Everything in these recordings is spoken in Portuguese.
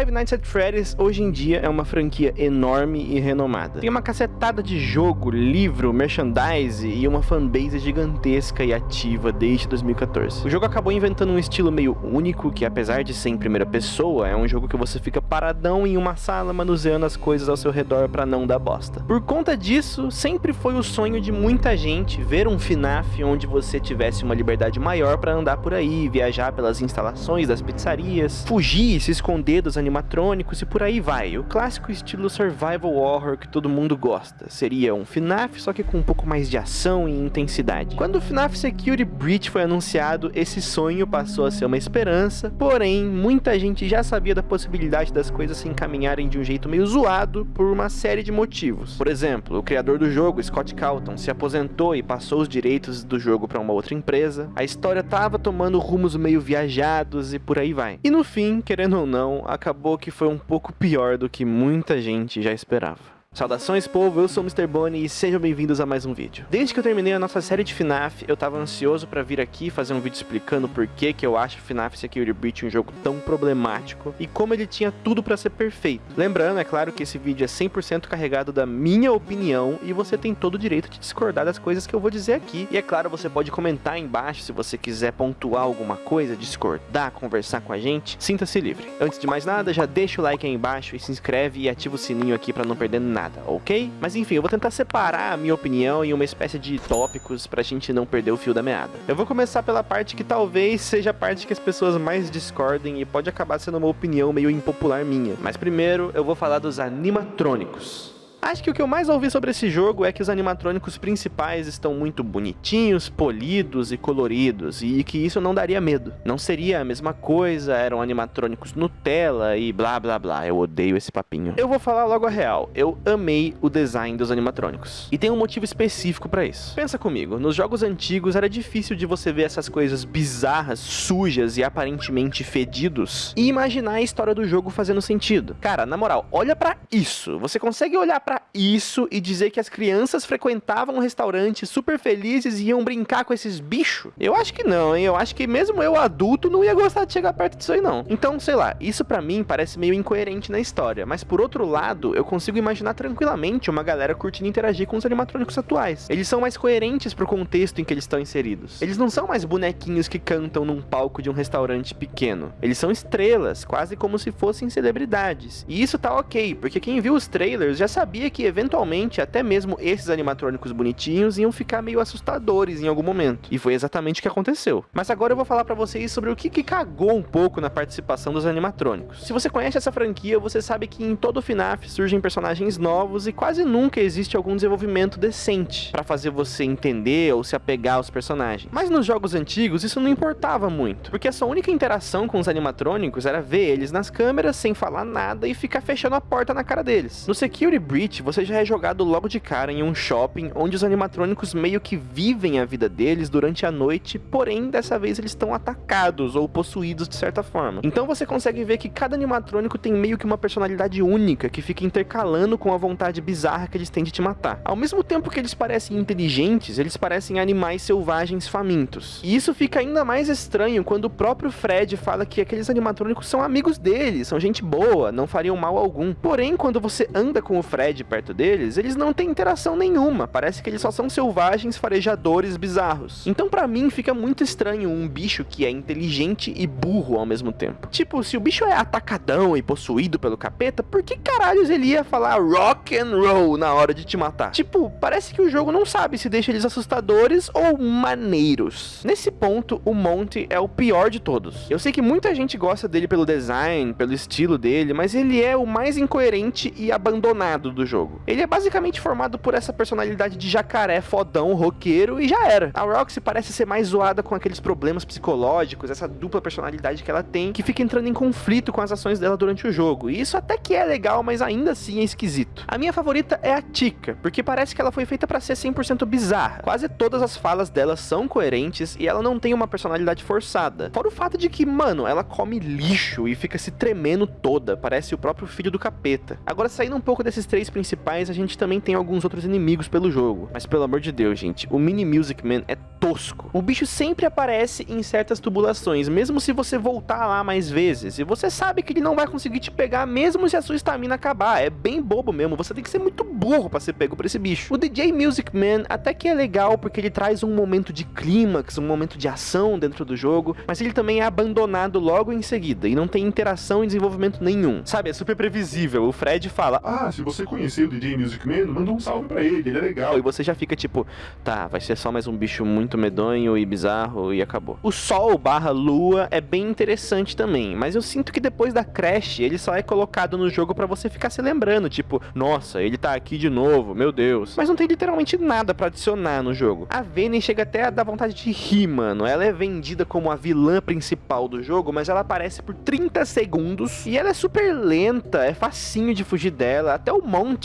Five Nights at Freddy's hoje em dia é uma franquia enorme e renomada. Tem uma cacetada de jogo, livro, merchandise e uma fanbase gigantesca e ativa desde 2014. O jogo acabou inventando um estilo meio único que, apesar de ser em primeira pessoa, é um jogo que você fica paradão em uma sala manuseando as coisas ao seu redor para não dar bosta. Por conta disso, sempre foi o sonho de muita gente ver um FNAF onde você tivesse uma liberdade maior para andar por aí, viajar pelas instalações das pizzarias, fugir, se esconder dos animatrônicos e por aí vai. O clássico estilo survival horror que todo mundo gosta. Seria um FNAF, só que com um pouco mais de ação e intensidade. Quando o FNAF Security Breach foi anunciado, esse sonho passou a ser uma esperança, porém, muita gente já sabia da possibilidade das coisas se encaminharem de um jeito meio zoado por uma série de motivos. Por exemplo, o criador do jogo, Scott Calton, se aposentou e passou os direitos do jogo para uma outra empresa, a história tava tomando rumos meio viajados e por aí vai. E no fim, querendo ou não, acabou acabou que foi um pouco pior do que muita gente já esperava. Saudações povo, eu sou o Mr. Bonnie e sejam bem-vindos a mais um vídeo. Desde que eu terminei a nossa série de FNAF, eu tava ansioso pra vir aqui fazer um vídeo explicando por que que eu acho FNAF Security Breach um jogo tão problemático e como ele tinha tudo pra ser perfeito. Lembrando, é claro que esse vídeo é 100% carregado da minha opinião e você tem todo o direito de discordar das coisas que eu vou dizer aqui. E é claro, você pode comentar aí embaixo se você quiser pontuar alguma coisa, discordar, conversar com a gente, sinta-se livre. Antes de mais nada, já deixa o like aí embaixo e se inscreve e ativa o sininho aqui pra não perder nada nada, ok? Mas enfim, eu vou tentar separar a minha opinião em uma espécie de tópicos pra gente não perder o fio da meada. Eu vou começar pela parte que talvez seja a parte que as pessoas mais discordem e pode acabar sendo uma opinião meio impopular minha. Mas primeiro eu vou falar dos animatrônicos. Acho que o que eu mais ouvi sobre esse jogo é que os animatrônicos principais estão muito bonitinhos, polidos e coloridos, e que isso não daria medo. Não seria a mesma coisa, eram animatrônicos Nutella e blá blá blá. Eu odeio esse papinho. Eu vou falar logo a real. Eu amei o design dos animatrônicos. E tem um motivo específico para isso. Pensa comigo, nos jogos antigos era difícil de você ver essas coisas bizarras, sujas e aparentemente fedidos e imaginar a história do jogo fazendo sentido. Cara, na moral, olha para isso. Você consegue olhar para isso e dizer que as crianças frequentavam um restaurante super felizes e iam brincar com esses bichos? Eu acho que não, hein? Eu acho que mesmo eu adulto não ia gostar de chegar perto disso aí não. Então, sei lá, isso para mim parece meio incoerente na história, mas por outro lado, eu consigo imaginar tranquilamente uma galera curtindo interagir com os animatrônicos atuais. Eles são mais coerentes pro contexto em que eles estão inseridos. Eles não são mais bonequinhos que cantam num palco de um restaurante pequeno. Eles são estrelas, quase como se fossem celebridades. E isso tá ok, porque quem viu os trailers já sabia sabia que eventualmente até mesmo esses animatrônicos bonitinhos iam ficar meio assustadores em algum momento. E foi exatamente o que aconteceu. Mas agora eu vou falar para vocês sobre o que, que cagou um pouco na participação dos animatrônicos. Se você conhece essa franquia, você sabe que em todo FNAF surgem personagens novos e quase nunca existe algum desenvolvimento decente para fazer você entender ou se apegar aos personagens. Mas nos jogos antigos isso não importava muito, porque a sua única interação com os animatrônicos era ver eles nas câmeras sem falar nada e ficar fechando a porta na cara deles. No Security Breach você já é jogado logo de cara em um shopping onde os animatrônicos meio que vivem a vida deles durante a noite, porém dessa vez eles estão atacados ou possuídos de certa forma. Então você consegue ver que cada animatrônico tem meio que uma personalidade única que fica intercalando com a vontade bizarra que eles têm de te matar. Ao mesmo tempo que eles parecem inteligentes, eles parecem animais selvagens famintos. E isso fica ainda mais estranho quando o próprio Fred fala que aqueles animatrônicos são amigos dele, são gente boa, não fariam mal algum. Porém, quando você anda com o Fred de perto deles, eles não têm interação nenhuma. Parece que eles só são selvagens farejadores bizarros. Então para mim fica muito estranho um bicho que é inteligente e burro ao mesmo tempo. Tipo, se o bicho é atacadão e possuído pelo capeta, por que caralhos ele ia falar rock and roll na hora de te matar? Tipo, parece que o jogo não sabe se deixa eles assustadores ou maneiros. Nesse ponto, o Monty é o pior de todos. Eu sei que muita gente gosta dele pelo design, pelo estilo dele, mas ele é o mais incoerente e abandonado do jogo. Ele é basicamente formado por essa personalidade de jacaré fodão, roqueiro e já era. A Roxy parece ser mais zoada com aqueles problemas psicológicos, essa dupla personalidade que ela tem, que fica entrando em conflito com as ações dela durante o jogo. E isso até que é legal, mas ainda assim é esquisito. A minha favorita é a Tika, porque parece que ela foi feita para ser 100% bizarra. Quase todas as falas dela são coerentes e ela não tem uma personalidade forçada. Fora o fato de que, mano, ela come lixo e fica se tremendo toda, parece o próprio filho do capeta. Agora, saindo um pouco desses três principais, a gente também tem alguns outros inimigos pelo jogo. Mas pelo amor de Deus, gente, o Mini Music Man é tosco. O bicho sempre aparece em certas tubulações, mesmo se você voltar lá mais vezes. E você sabe que ele não vai conseguir te pegar mesmo se a sua estamina acabar. É bem bobo mesmo, você tem que ser muito burro pra ser pego por esse bicho. O DJ Music Man até que é legal porque ele traz um momento de clímax, um momento de ação dentro do jogo, mas ele também é abandonado logo em seguida e não tem interação e desenvolvimento nenhum. Sabe, é super previsível. O Fred fala: Ah, se você conhecer o DJ Music Man, manda um salve pra ele, ele é legal. E você já fica tipo, tá, vai ser só mais um bicho muito medonho e bizarro e acabou. O Sol barra Lua é bem interessante também, mas eu sinto que depois da Crash, ele só é colocado no jogo para você ficar se lembrando, tipo, nossa, ele tá aqui de novo, meu Deus. Mas não tem literalmente nada para adicionar no jogo. A Vayne chega até a dar vontade de rir, mano. Ela é vendida como a vilã principal do jogo, mas ela aparece por 30 segundos e ela é super lenta, é facinho de fugir dela. Até o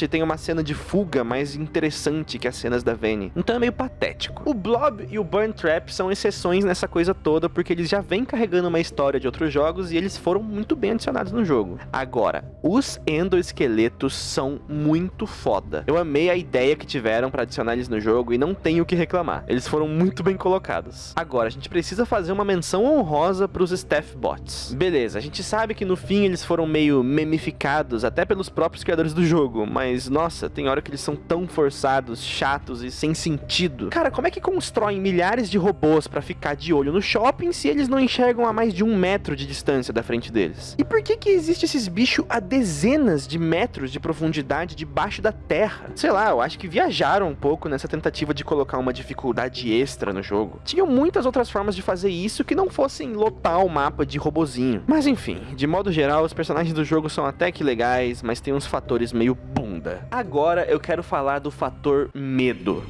Tem uma cena de fuga mais interessante que as cenas da Vayne. Então é meio patético. O Blob e o Burn Trap são exceções nessa coisa toda, porque eles já vêm carregando uma história de outros jogos e eles foram muito bem adicionados no jogo. Agora, os endoesqueletos são muito foda. Eu amei a ideia que tiveram para adicionar eles no jogo e não tenho o que reclamar. Eles foram muito bem colocados. Agora, a gente precisa fazer uma menção honrosa pros Staff Bots. Beleza, a gente sabe que no fim eles foram meio memificados até pelos próprios criadores do jogo, mas nossa, tem hora que eles são tão forçados, chatos e sem sentido. Cara, como é que constroem milhares de robôs para ficar de olho no shopping se eles não enxergam a mais de um metro de distância da frente deles? E por que que existe esses bichos a dezenas de metros de profundidade debaixo da terra? Sei lá, eu acho que viajaram um pouco nessa tentativa de colocar uma dificuldade extra no jogo. Tinham muitas outras formas de fazer isso que não fossem lotar o mapa de robozinho. Mas enfim, de modo geral, os personagens do jogo são até que legais, mas tem uns fatores meio Agora eu quero falar do fator medo.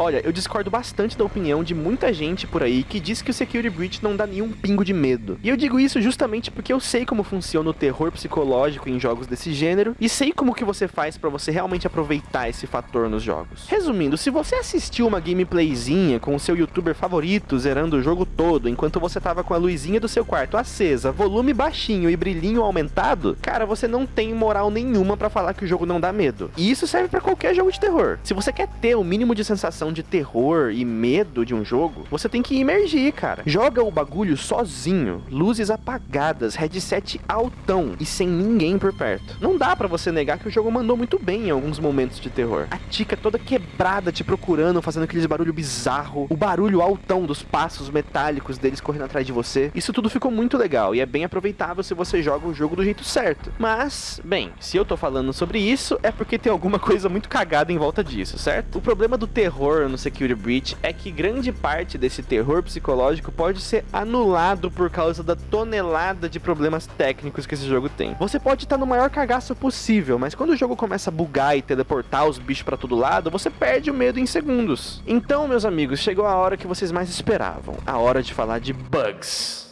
Olha, eu discordo bastante da opinião de muita gente por aí que diz que o Security Breach não dá nenhum pingo de medo. E eu digo isso justamente porque eu sei como funciona o terror psicológico em jogos desse gênero e sei como que você faz para você realmente aproveitar esse fator nos jogos. Resumindo, se você assistiu uma gameplayzinha com o seu youtuber favorito zerando o jogo todo enquanto você tava com a luzinha do seu quarto acesa, volume baixinho e brilhinho aumentado, cara, você não tem moral nenhuma para falar que o jogo não dá medo. E isso serve para qualquer jogo de terror. Se você quer ter o mínimo de sensação de terror e medo de um jogo, você tem que imergir, cara. Joga o bagulho sozinho, luzes apagadas, headset altão e sem ninguém por perto. Não dá para você negar que o jogo mandou muito bem em alguns momentos de terror. A Tika toda quebrada te procurando, fazendo aqueles barulho bizarro, o barulho altão dos passos metálicos deles correndo atrás de você. Isso tudo ficou muito legal e é bem aproveitável se você joga o jogo do jeito certo. Mas, bem, se eu tô falando sobre isso, é porque tem alguma coisa muito cagada em volta disso, certo? O problema do terror no Security Breach é que grande parte desse terror psicológico pode ser anulado por causa da tonelada de problemas técnicos que esse jogo tem. Você pode estar no maior cagaço possível, mas quando o jogo começa a bugar e teleportar os bichos para todo lado, você perde o medo em segundos. Então, meus amigos, chegou a hora que vocês mais esperavam, a hora de falar de bugs.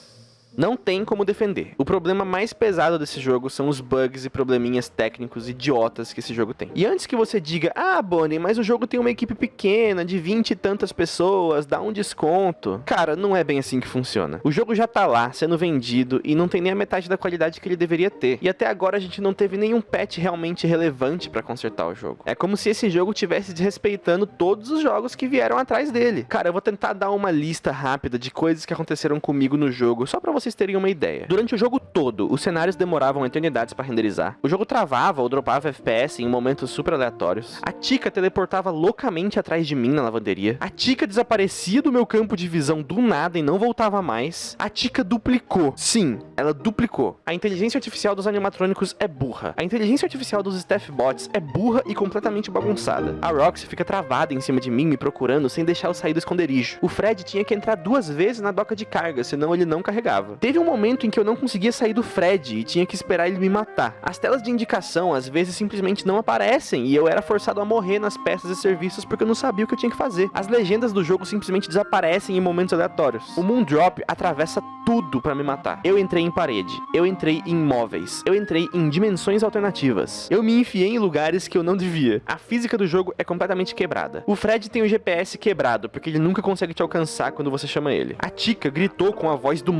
Não tem como defender. O problema mais pesado desse jogo são os bugs e probleminhas técnicos idiotas que esse jogo tem. E antes que você diga, ah, Bonnie, mas o jogo tem uma equipe pequena, de 20 e tantas pessoas, dá um desconto. Cara, não é bem assim que funciona. O jogo já tá lá, sendo vendido, e não tem nem a metade da qualidade que ele deveria ter. E até agora a gente não teve nenhum patch realmente relevante para consertar o jogo. É como se esse jogo tivesse desrespeitando todos os jogos que vieram atrás dele. Cara, eu vou tentar dar uma lista rápida de coisas que aconteceram comigo no jogo, só pra você vocês terem uma ideia. Durante o jogo todo, os cenários demoravam eternidades para renderizar. O jogo travava ou dropava FPS em momentos super aleatórios. A Tika teleportava loucamente atrás de mim na lavanderia. A Tika desaparecia do meu campo de visão do nada e não voltava mais. A Tika duplicou. Sim, ela duplicou. A inteligência artificial dos animatrônicos é burra. A inteligência artificial dos staff bots é burra e completamente bagunçada. A Roxy fica travada em cima de mim me procurando sem deixar eu sair do esconderijo. O Fred tinha que entrar duas vezes na doca de carga, senão ele não carregava. Teve um momento em que eu não conseguia sair do Fred e tinha que esperar ele me matar. As telas de indicação às vezes simplesmente não aparecem e eu era forçado a morrer nas peças e serviços porque eu não sabia o que eu tinha que fazer. As legendas do jogo simplesmente desaparecem em momentos aleatórios. O Moondrop atravessa tudo para me matar. Eu entrei em parede, eu entrei em móveis, eu entrei em dimensões alternativas. Eu me enfiei em lugares que eu não devia. A física do jogo é completamente quebrada. O Fred tem o GPS quebrado porque ele nunca consegue te alcançar quando você chama ele. A Tika gritou com a voz do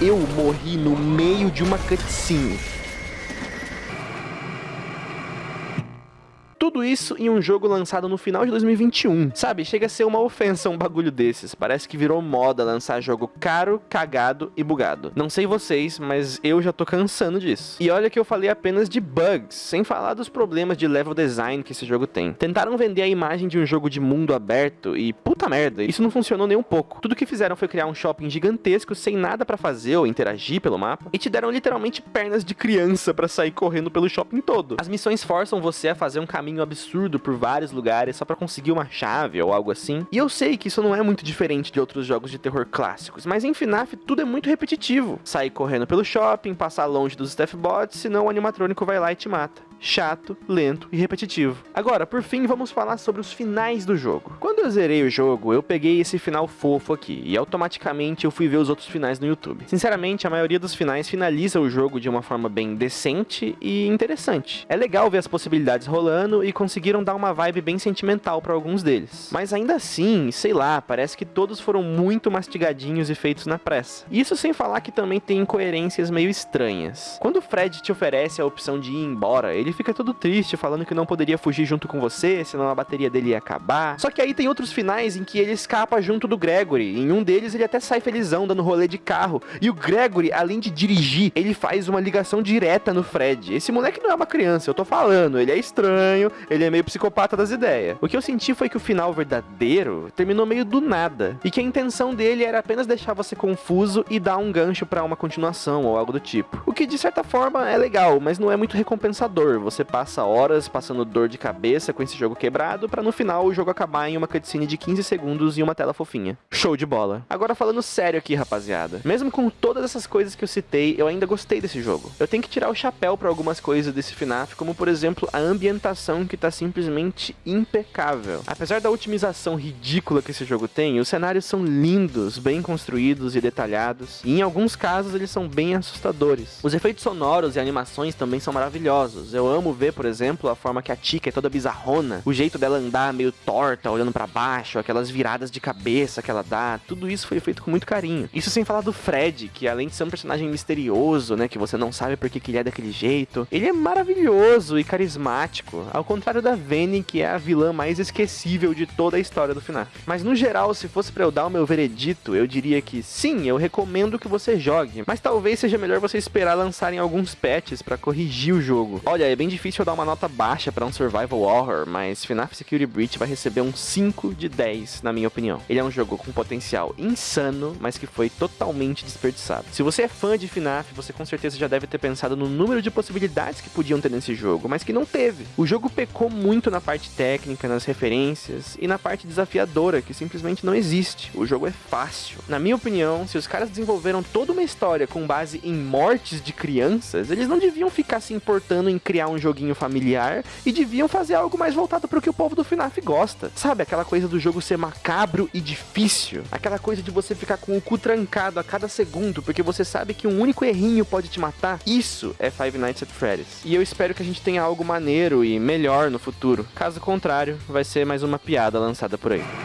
Eu morri no meio de uma cutscene. Tudo isso em um jogo lançado no final de 2021. Sabe, chega a ser uma ofensa um bagulho desses. Parece que virou moda lançar jogo caro, cagado e bugado. Não sei vocês, mas eu já tô cansando disso. E olha que eu falei apenas de bugs, sem falar dos problemas de level design que esse jogo tem. Tentaram vender a imagem de um jogo de mundo aberto e puta merda, isso não funcionou nem um pouco. Tudo que fizeram foi criar um shopping gigantesco sem nada para fazer ou interagir pelo mapa e te deram literalmente pernas de criança para sair correndo pelo shopping todo. As missões forçam você a fazer um caminho absurdo por vários lugares só para conseguir uma chave ou algo assim. E eu sei que isso não é muito diferente de outros jogos de terror clássicos, mas em FNAF tudo é muito repetitivo. Sair correndo pelo shopping, passar longe dos Staff Bots, senão o animatrônico vai lá e te mata chato, lento e repetitivo. Agora, por fim, vamos falar sobre os finais do jogo. Quando eu zerei o jogo, eu peguei esse final fofo aqui, e automaticamente eu fui ver os outros finais no YouTube. Sinceramente, a maioria dos finais finaliza o jogo de uma forma bem decente e interessante. É legal ver as possibilidades rolando e conseguiram dar uma vibe bem sentimental para alguns deles. Mas ainda assim, sei lá, parece que todos foram muito mastigadinhos e feitos na pressa. Isso sem falar que também tem incoerências meio estranhas. Quando o Fred te oferece a opção de ir embora, ele fica todo triste, falando que não poderia fugir junto com você, senão a bateria dele ia acabar. Só que aí tem outros finais em que ele escapa junto do Gregory. Em um deles ele até sai felizão dando rolê de carro. E o Gregory, além de dirigir, ele faz uma ligação direta no Fred. Esse moleque não é uma criança, eu tô falando. Ele é estranho, ele é meio psicopata das ideias. O que eu senti foi que o final verdadeiro terminou meio do nada. E que a intenção dele era apenas deixar você confuso e dar um gancho para uma continuação ou algo do tipo. O que de certa forma é legal, mas não é muito recompensador você passa horas passando dor de cabeça com esse jogo quebrado, para no final o jogo acabar em uma cutscene de 15 segundos e uma tela fofinha. Show de bola. Agora falando sério aqui, rapaziada. Mesmo com todas essas coisas que eu citei, eu ainda gostei desse jogo. Eu tenho que tirar o chapéu para algumas coisas desse FNAF, como por exemplo a ambientação que tá simplesmente impecável. Apesar da otimização ridícula que esse jogo tem, os cenários são lindos, bem construídos e detalhados, e em alguns casos eles são bem assustadores. Os efeitos sonoros e animações também são maravilhosos. Eu amo ver, por exemplo, a forma que a Tika é toda bizarrona, o jeito dela andar meio torta, olhando para baixo, aquelas viradas de cabeça que ela dá, tudo isso foi feito com muito carinho. Isso sem falar do Fred, que além de ser um personagem misterioso, né, que você não sabe por que, que ele é daquele jeito, ele é maravilhoso e carismático, ao contrário da Vene, que é a vilã mais esquecível de toda a história do FNAF. Mas no geral, se fosse para eu dar o meu veredito, eu diria que sim, eu recomendo que você jogue, mas talvez seja melhor você esperar lançarem alguns patches para corrigir o jogo. Olha, é bem difícil dar uma nota baixa para um survival horror, mas FNAF Security Breach vai receber um 5 de 10, na minha opinião. Ele é um jogo com potencial insano, mas que foi totalmente desperdiçado. Se você é fã de FNAF, você com certeza já deve ter pensado no número de possibilidades que podiam ter nesse jogo, mas que não teve. O jogo pecou muito na parte técnica, nas referências e na parte desafiadora, que simplesmente não existe. O jogo é fácil. Na minha opinião, se os caras desenvolveram toda uma história com base em mortes de crianças, eles não deviam ficar se importando em criar um joguinho familiar e deviam fazer algo mais voltado para o que o povo do FNAF gosta. Sabe, aquela coisa do jogo ser macabro e difícil, aquela coisa de você ficar com o cu trancado a cada segundo, porque você sabe que um único errinho pode te matar. Isso é Five Nights at Freddy's. E eu espero que a gente tenha algo maneiro e melhor no futuro. Caso contrário, vai ser mais uma piada lançada por aí.